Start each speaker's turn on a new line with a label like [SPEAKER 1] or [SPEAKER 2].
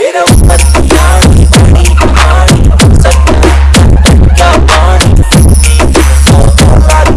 [SPEAKER 1] It don't